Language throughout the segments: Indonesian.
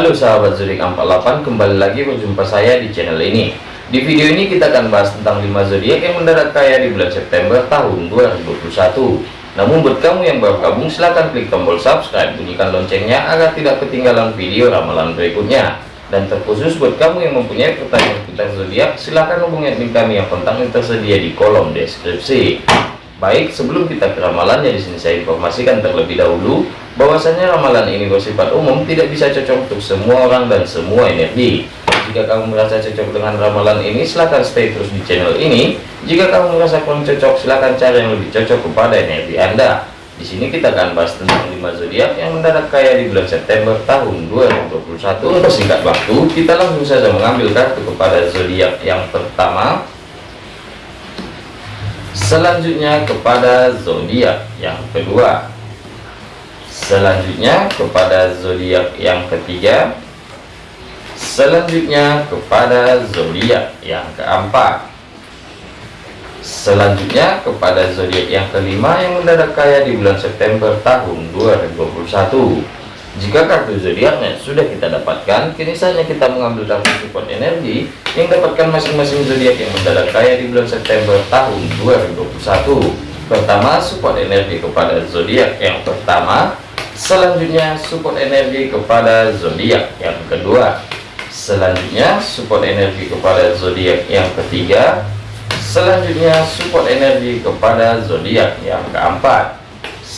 Halo sahabat zodiak 48 kembali lagi berjumpa saya di channel ini. Di video ini kita akan bahas tentang 5 zodiak yang mendadak kaya di bulan September tahun 2021 namun buat kamu yang baru gabung silahkan klik tombol subscribe bunyikan loncengnya agar tidak ketinggalan video ramalan berikutnya. Dan terkhusus buat kamu yang mempunyai pertanyaan tentang zodiak silahkan hubungi admin kami yang kontaknya tersedia di kolom deskripsi Baik, sebelum kita ke ramalannya di sini saya informasikan terlebih dahulu bahwasanya ramalan ini bersifat umum tidak bisa cocok untuk semua orang dan semua energi. Jika kamu merasa cocok dengan ramalan ini, silahkan stay terus di channel ini. Jika kamu merasa kurang cocok, silahkan cari yang lebih cocok kepada energi Anda. Di sini kita akan bahas tentang 5 zodiak yang mendadak kaya di bulan September tahun 2021. Untuk singkat waktu, kita langsung saja mengambil kartu kepada zodiak yang pertama selanjutnya kepada zodiak yang kedua. Selanjutnya kepada zodiak yang ketiga. Selanjutnya kepada zodiak yang keempat. Selanjutnya kepada zodiak yang kelima yang mendadak kaya di bulan September tahun 2021 jika kartu zodiaknya sudah kita dapatkan, kini saatnya kita mengambil kartu support energi yang dapatkan masing-masing zodiak yang mendadak kaya di bulan September tahun 2021. Pertama, support energi kepada zodiak yang pertama. Selanjutnya, support energi kepada zodiak yang kedua. Selanjutnya, support energi kepada zodiak yang ketiga. Selanjutnya, support energi kepada zodiak yang keempat.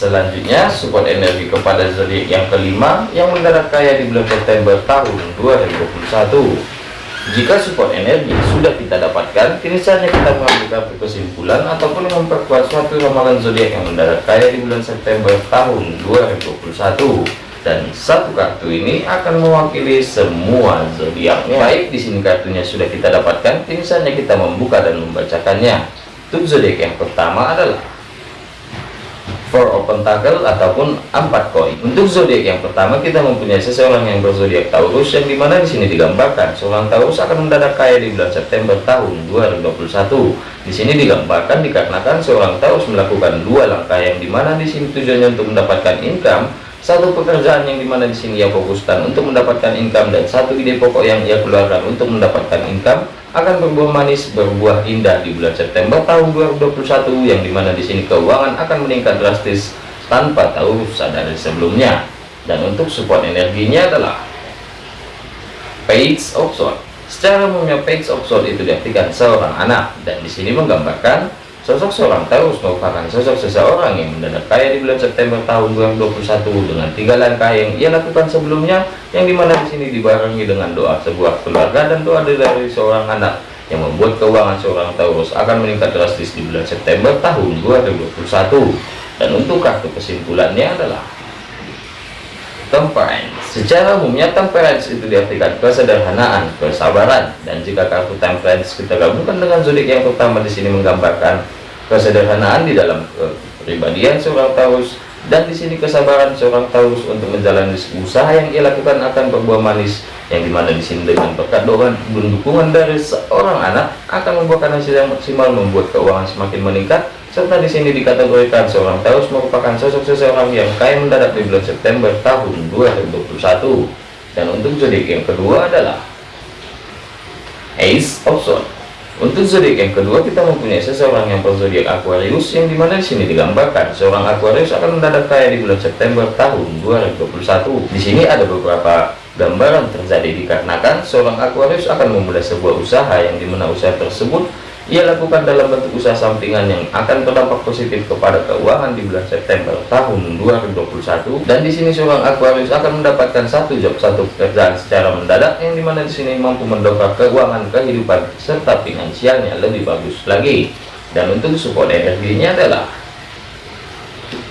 Selanjutnya support energi kepada zodiak yang kelima yang mendadak kaya di bulan September tahun 2021. Jika support energi sudah kita dapatkan, kini saatnya kita mengambil kesimpulan ataupun memperkuat suatu ramalan zodiak yang mendadak kaya di bulan September tahun 2021. Dan satu kartu ini akan mewakili semua zodiaknya. Baik, di sini kartunya sudah kita dapatkan, kini saatnya kita membuka dan membacakannya. Untuk zodiak yang pertama adalah four open tackle ataupun empat koin untuk zodiak yang pertama kita mempunyai seseorang yang berzodiak Taurus yang di mana di sini digambarkan. Seorang Taurus akan mendadak kaya di bulan September tahun 2021 di sini digambarkan dikarenakan seorang Taurus melakukan dua langkah yang di mana di sini tujuannya untuk mendapatkan income satu pekerjaan yang di mana di sini ia fokuskan untuk mendapatkan income dan satu ide pokok yang ia keluarkan untuk mendapatkan income akan berbuah manis berbuah indah di bulan September tahun 2021 yang di mana di sini keuangan akan meningkat drastis tanpa tahu sadar sebelumnya. Dan untuk support energinya adalah page of sword secara umumnya page of sword itu diartikan seorang anak. Dan di sini menggambarkan Sosok seorang Taurus merupakan sosok seseorang yang mendadak kaya di bulan September tahun 2021 dengan tiga langkah yang ia lakukan sebelumnya, yang di mana di sini dibarengi dengan doa sebuah keluarga dan doa dari seorang anak yang membuat keuangan seorang Taurus akan meningkat drastis di bulan September tahun 2021. Dan untuk kartu kesimpulannya adalah temperance. Secara umumnya temperance itu diartikan kesederhanaan, kesabaran, dan jika kartu temperance kita gabungkan dengan zodiak yang pertama di sini menggambarkan kesederhanaan di dalam kepribadian seorang Taurus dan di sini kesabaran seorang Taurus untuk menjalani usaha yang ia lakukan akan berbuah manis yang di mana di sini dengan berkat doa dan dukungan dari seorang anak akan membuahkan hasil yang maksimal membuat keuangan semakin meningkat. Serta di sini dikategorikan seorang Taurus merupakan sosok seseorang yang kaya mendadak di bulan September tahun 2021 dan untuk zodiak yang kedua adalah Ace of Swords untuk zodiak yang kedua kita mempunyai seseorang yang berzodiak Aquarius yang di mana di sini digambarkan seorang Aquarius akan mendadak kaya di bulan September tahun 2021 di sini ada beberapa gambaran terjadi dikarenakan seorang Aquarius akan memulai sebuah usaha yang di mana usaha tersebut ia lakukan dalam bentuk usaha sampingan yang akan berdampak positif kepada keuangan di bulan September tahun 2021 dan di sini seorang Aquarius akan mendapatkan satu job satu pekerjaan secara mendadak yang di mana di sini mampu mendongkrak keuangan kehidupan serta finansialnya lebih bagus lagi. Dan untuk support energinya adalah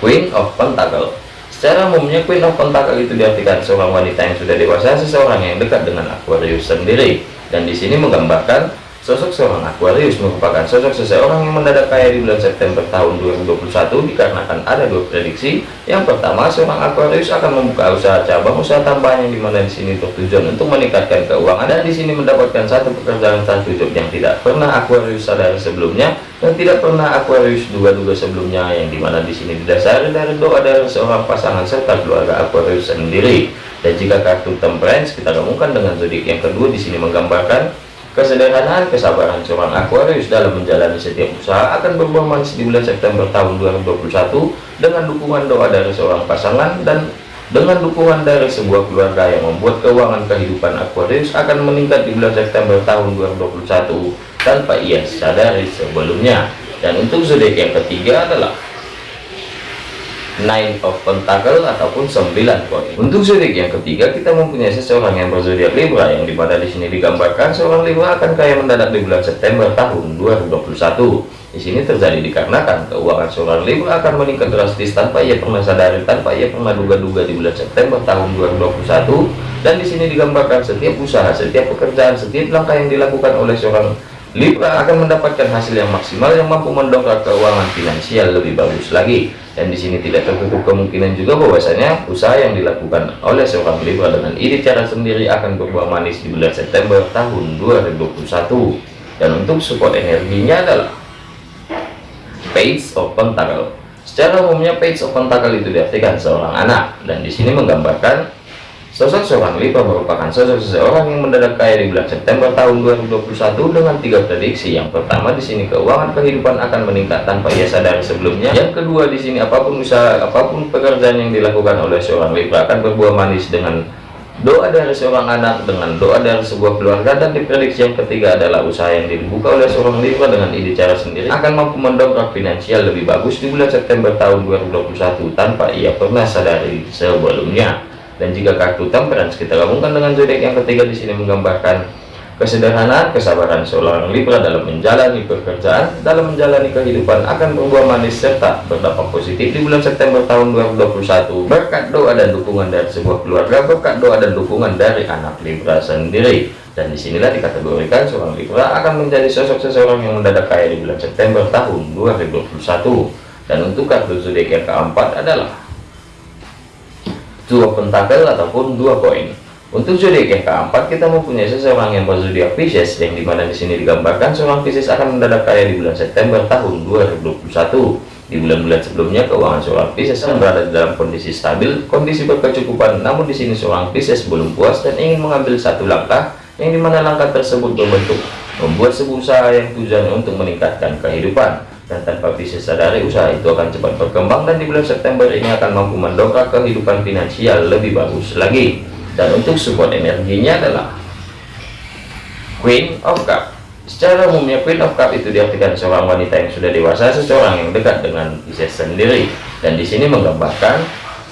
Queen of Pentacle. Secara umumnya Queen of Pentacle itu diartikan seorang wanita yang sudah dewasa seseorang yang dekat dengan Aquarius sendiri. Dan di sini menggambarkan Sosok seorang Aquarius merupakan sosok seseorang yang mendadak kaya di bulan September tahun 2021 dikarenakan ada dua prediksi. Yang pertama, seorang Aquarius akan membuka usaha cabang usaha tambahan yang di mana di sini bertujuan untuk meningkatkan keuangan dan di sini mendapatkan satu pekerjaan satu job yang tidak pernah Aquarius sadari sebelumnya dan tidak pernah Aquarius duga-duga sebelumnya yang di mana di sini didasari dari doa dari seorang pasangan serta keluarga Aquarius sendiri. Dan jika kartu temperance kita gabungkan dengan zodiak yang kedua di sini menggambarkan Kesederhanaan kesabaran seorang Aquarius dalam menjalani setiap usaha akan manis di bulan September tahun 2021 dengan dukungan doa dari seorang pasangan dan dengan dukungan dari sebuah keluarga yang membuat keuangan kehidupan Aquarius akan meningkat di bulan September tahun 2021 tanpa ia sadari sebelumnya. Dan untuk zodiak yang ketiga adalah nine of pentacle ataupun 9 koin untuk zodiak yang ketiga kita mempunyai seseorang yang berzodiak Libra yang di mana di sini digambarkan seorang Libra akan kaya mendadak di bulan September tahun 2021 di sini terjadi dikarenakan keuangan seorang Libra akan meningkat drastis tanpa ia pernah sadari tanpa ia pernah duga-duga di bulan September tahun 2021 dan di sini digambarkan setiap usaha setiap pekerjaan setiap langkah yang dilakukan oleh seorang Libra akan mendapatkan hasil yang maksimal yang mampu mendongkrak keuangan finansial lebih bagus lagi. Dan di sini tidak tertutup kemungkinan juga bahwasanya usaha yang dilakukan oleh seorang Libra dengan ide cara sendiri akan berbuah manis di bulan September tahun 2021 dan untuk support energinya adalah Page of Pentacle. Secara umumnya Page of Pentacle itu diartikan seorang anak. Dan di sini menggambarkan Sosok seorang Libra merupakan sosok seseorang yang mendadak kaya di bulan September tahun 2021 dengan tiga prediksi. Yang pertama di sini keuangan kehidupan akan meningkat tanpa ia sadari sebelumnya. Yang kedua di sini apa pun usaha, apa pun pekerjaan yang dilakukan oleh seorang Libra akan berbuah manis dengan doa dari seorang anak, dengan doa dari sebuah keluarga dan diprediksi yang ketiga adalah usaha yang dibuka oleh seorang Libra dengan ide cara sendiri akan mampu mendongkrak finansial lebih bagus di bulan September tahun 2021 tanpa ia pernah sadari sebelumnya dan jika kartu temperance kita gabungkan dengan zodiak yang ketiga di sini menggambarkan kesederhanaan kesabaran seorang Libra dalam menjalani pekerjaan dalam menjalani kehidupan akan berbuah manis serta berdampak positif di bulan September tahun 2021 berkat doa dan dukungan dari sebuah keluarga berkat doa dan dukungan dari anak Libra sendiri. Dan di sinilah dikategorikan seorang Libra akan menjadi sosok seseorang yang mendadak kaya di bulan September tahun 2021 dan untuk kartu zodiak yang keempat adalah dua pentakel ataupun dua koin. Untuk zodiak yang keempat kita mempunyai seseorang yang berzodiak Pisces yang di mana di sini digambarkan seorang Pisces akan mendadak kaya di bulan September tahun 2021 di bulan-bulan sebelumnya keuangan seorang Pisces akan berada dalam kondisi stabil kondisi berkecukupan namun di sini seorang Pisces belum puas dan ingin mengambil satu langkah yang di mana langkah tersebut berbentuk membuat sebuah usaha yang tujuannya untuk meningkatkan kehidupan dan tanpa bisa sadari usaha itu akan cepat berkembang dan di bulan September ini akan mampu mendongkrak kehidupan finansial lebih bagus lagi. Dan untuk support energinya adalah Queen of Cup. Secara umumnya Queen of Cup itu diartikan seorang wanita yang sudah dewasa seseorang yang dekat dengan Pisces sendiri. Dan di sini menggambarkan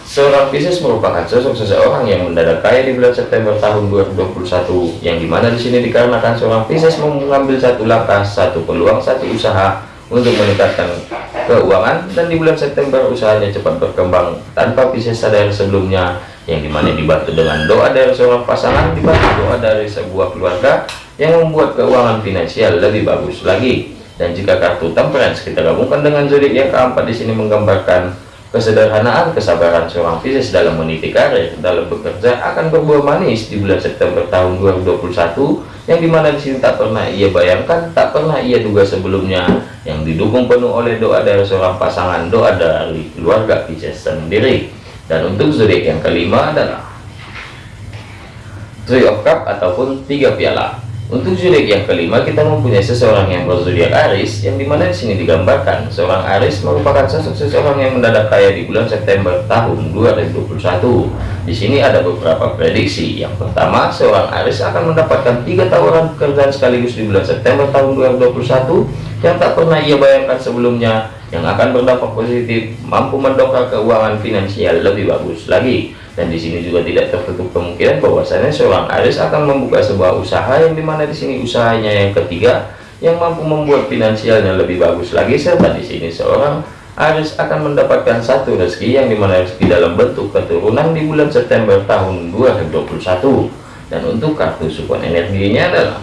seorang Pisces merupakan sosok seseorang yang mendadak kaya di bulan September tahun 2021 yang di mana di sini dikarenakan seorang Pisces mengambil satu langkah satu peluang satu usaha untuk meningkatkan keuangan dan di bulan September usahanya cepat berkembang tanpa bisa sadar sebelumnya yang di mana dibantu dengan doa dari seorang pasangan dibantu doa dari sebuah keluarga yang membuat keuangan finansial lebih bagus lagi. Dan jika kartu temperance kita gabungkan dengan zodiak yang keempat di sini menggambarkan kesederhanaan kesabaran seorang Pisces dalam meniti karir dalam bekerja akan berbuah manis di bulan September tahun 2021 yang di mana di sini tak pernah ia bayangkan tak pernah ia duga sebelumnya. Yang didukung penuh oleh doa dari seorang pasangan doa dari keluarga Pisces sendiri. Dan untuk zodiak yang kelima adalah Three of Cup ataupun tiga piala untuk zodiak yang kelima kita mempunyai seseorang yang berzodiak Aris yang di mana di sini digambarkan seorang Aris merupakan sosok seseorang yang mendadak kaya di bulan September tahun 2021. Di sini ada beberapa prediksi. Yang pertama, seorang Aris akan mendapatkan tiga tawaran pekerjaan sekaligus di bulan September tahun 2021 yang tak pernah ia bayangkan sebelumnya yang akan berdampak positif mampu mendongkrak keuangan finansial lebih bagus lagi. Dan di sini juga tidak tertutup kemungkinan bahwasanya seorang Aris akan membuka sebuah usaha yang di mana di sini usahanya yang ketiga yang mampu membuat finansialnya lebih bagus lagi serta di sini seorang Aris akan mendapatkan satu rezeki yang di mana rezeki dalam bentuk keturunan di bulan September tahun 2021 dan untuk kartu support energinya adalah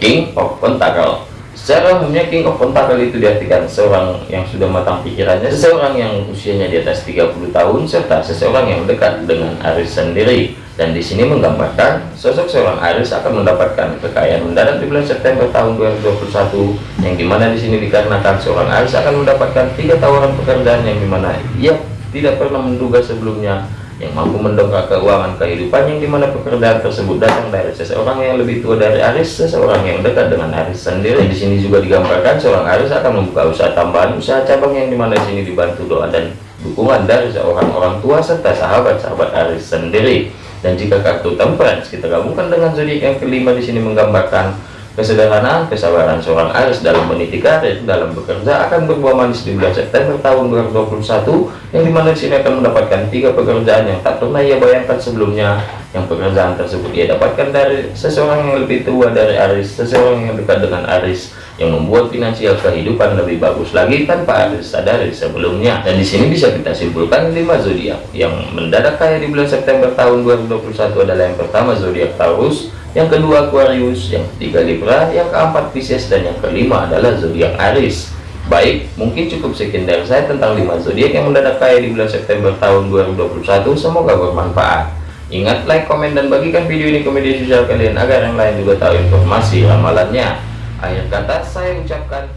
King of Pentacle Secara umumnya King of Pentacle itu diartikan seorang yang sudah matang pikirannya, seseorang yang usianya di atas 30 tahun, serta seseorang yang dekat dengan Aris sendiri. Dan di sini menggambarkan sosok seorang Aris akan mendapatkan kekayaan mendadak di bulan September tahun 2021, yang di mana di sini dikarenakan seorang Aris akan mendapatkan tiga tawaran pekerjaan yang di mana ia tidak pernah menduga sebelumnya yang mampu mendongkrak keuangan kehidupan yang di mana pekerjaan tersebut datang dari seseorang yang lebih tua dari Aris, seseorang yang dekat dengan Aris sendiri. Di sini juga digambarkan seorang Aris akan membuka usaha tambahan, usaha cabang yang di mana di sini dibantu doa dan dukungan dari seorang orang tua serta sahabat-sahabat Aris sendiri. Dan jika kartu temperance kita gabungkan dengan zodiak yang kelima di sini menggambarkan Kesederhanaan, kesabaran seorang Aries dalam meniti karir, dalam bekerja akan berbuah manis di bulan September tahun 2021, yang di mana di sini akan mendapatkan tiga pekerjaan yang tak pernah ia bayangkan sebelumnya, yang pekerjaan tersebut ia dapatkan dari seseorang yang lebih tua dari Aries, seseorang yang dekat dengan Aries, yang membuat finansial kehidupan lebih bagus lagi tanpa Aries sadari sebelumnya. Dan di sini bisa kita simpulkan lima zodiak yang mendadak kaya di bulan September tahun 2021 adalah yang pertama zodiak Taurus, yang kedua Aquarius, yang ketiga Libra, yang keempat Pisces, dan yang kelima adalah zodiak Aries. Baik, mungkin cukup sekian dari saya tentang 5 zodiak yang mendadak kaya di bulan September tahun 2021. Semoga bermanfaat. Ingat, like, komen, dan bagikan video ini ke media sosial kalian agar yang lain juga tahu informasi ramalannya. Akhir kata saya ucapkan